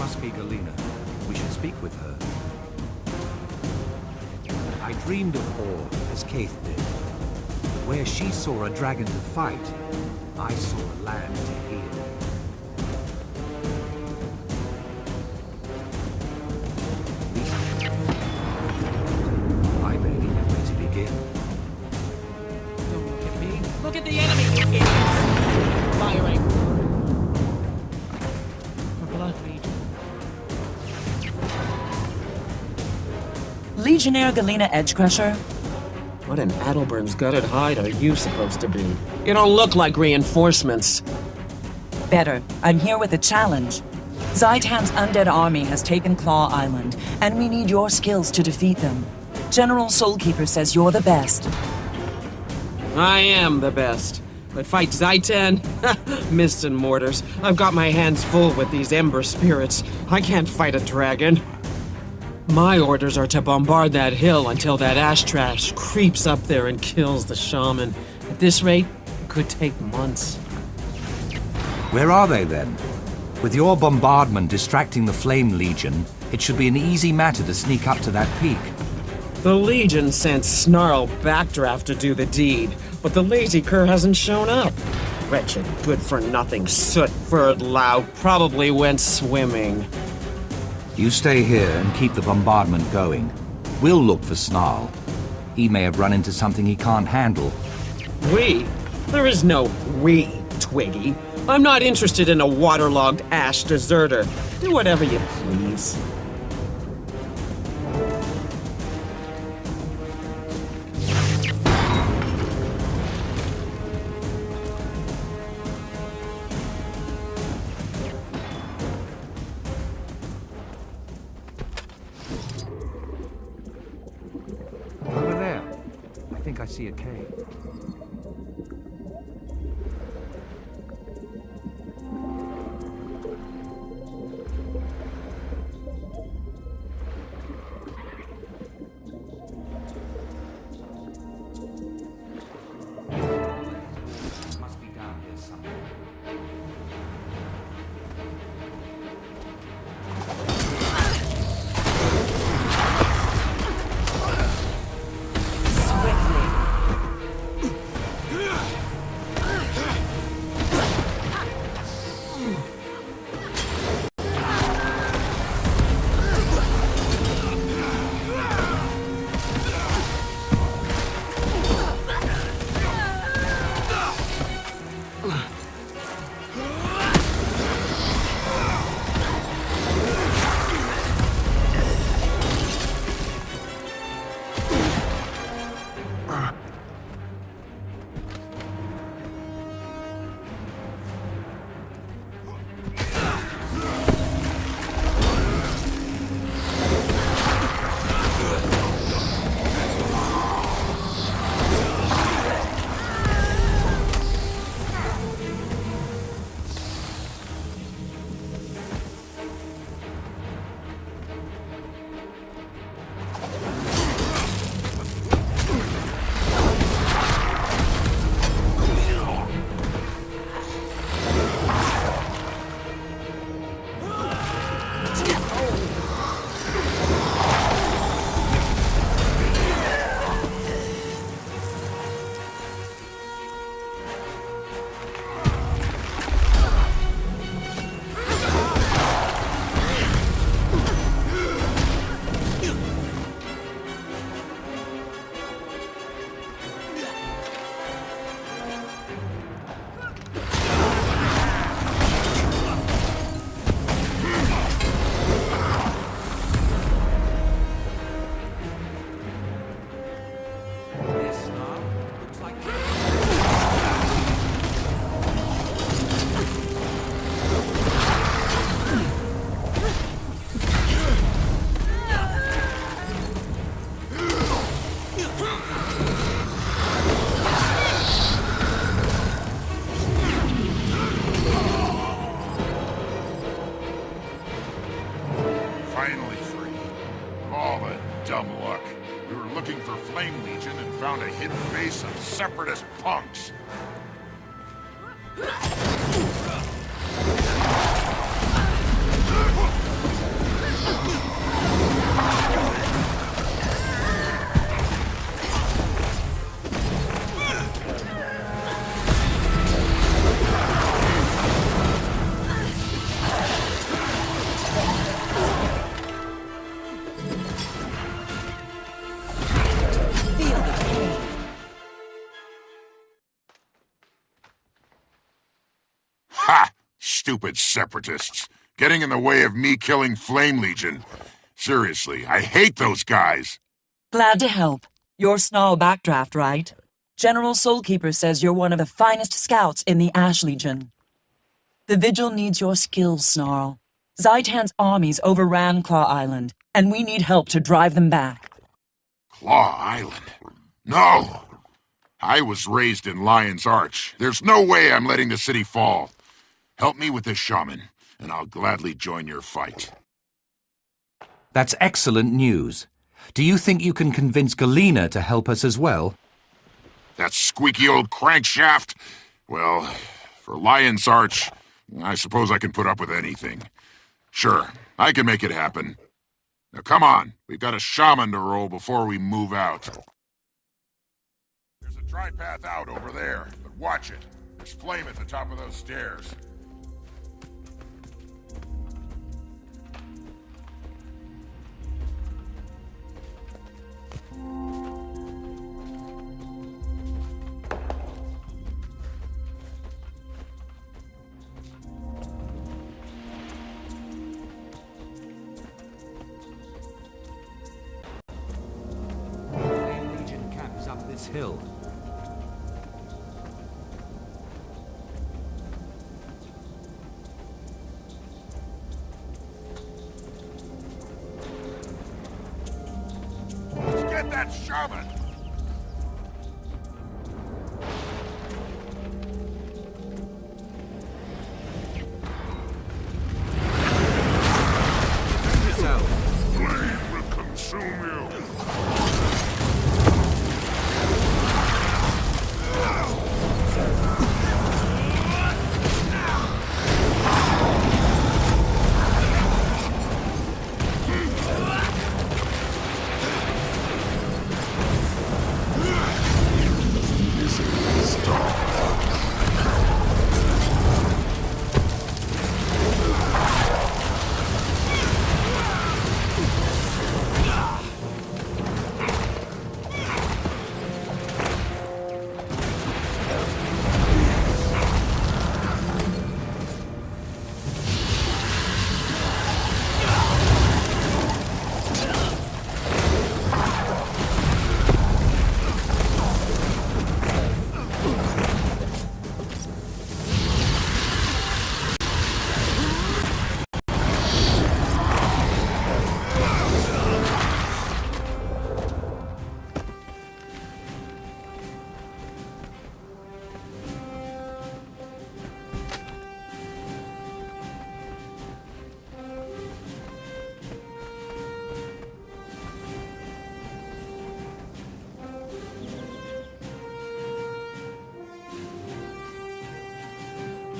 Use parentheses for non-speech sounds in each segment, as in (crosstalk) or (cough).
must be Galena. We should speak with her. I dreamed of Orr, as Caithe did. Where she saw a dragon to fight, I saw a land to heal. Legionnaire Galena Edgecrusher? What in Adelbern's gutted hide are you supposed to be? You don't look like reinforcements. Better. I'm here with a challenge. Zhaitan's undead army has taken Claw Island, and we need your skills to defeat them. General Soulkeeper says you're the best. I am the best. But fight Zhaitan? (laughs) Mists and mortars. I've got my hands full with these ember spirits. I can't fight a dragon. My orders are to bombard that hill until that ash trash creeps up there and kills the shaman. At this rate, it could take months. Where are they then? With your bombardment distracting the Flame Legion, it should be an easy matter to sneak up to that peak. The Legion sent Snarl Backdraft to do the deed, but the lazy cur hasn't shown up. Wretched, good-for-nothing soot-furred lout probably went swimming. You stay here and keep the bombardment going. We'll look for Snarl. He may have run into something he can't handle. We? There is no we, Twiggy. I'm not interested in a waterlogged ash deserter. Do whatever you please. See a cave. Stupid separatists, getting in the way of me killing Flame Legion. Seriously, I hate those guys. Glad to help. You're Snarl Backdraft, right? General Soulkeeper says you're one of the finest scouts in the Ash Legion. The Vigil needs your skills, Snarl. Zhaitan's armies overran Claw Island, and we need help to drive them back. Claw Island? No! I was raised in Lion's Arch. There's no way I'm letting the city fall. Help me with this shaman, and I'll gladly join your fight. That's excellent news. Do you think you can convince Galena to help us as well? That squeaky old crankshaft? Well, for Lion's Arch, I suppose I can put up with anything. Sure, I can make it happen. Now come on, we've got a shaman to roll before we move out. There's a dry path out over there, but watch it. There's flame at the top of those stairs. This hill. Get that shaman!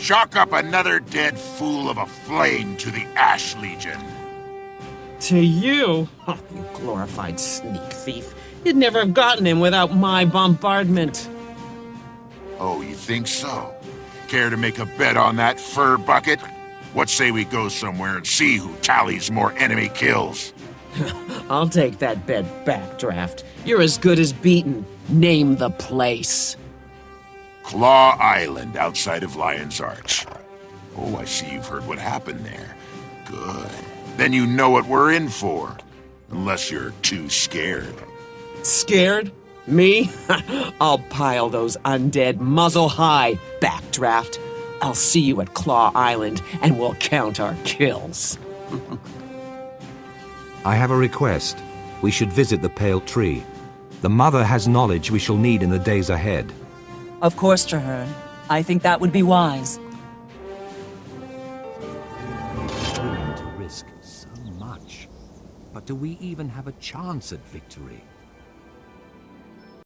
Chalk up another dead fool of a flame to the Ash Legion. To you? Oh, you glorified sneak thief. You'd never have gotten him without my bombardment. Oh, you think so? Care to make a bet on that fur bucket? What say we go somewhere and see who tallies more enemy kills? (laughs) I'll take that bet back, Draft. You're as good as beaten. Name the place. Claw Island outside of Lion's Arch. Oh, I see you've heard what happened there. Good. Then you know what we're in for. Unless you're too scared. Scared? Me? (laughs) I'll pile those undead muzzle high, backdraft. I'll see you at Claw Island, and we'll count our kills. (laughs) I have a request. We should visit the Pale Tree. The Mother has knowledge we shall need in the days ahead. Of course, Trahearne. I think that would be wise. willing to risk so much. But do we even have a chance at victory?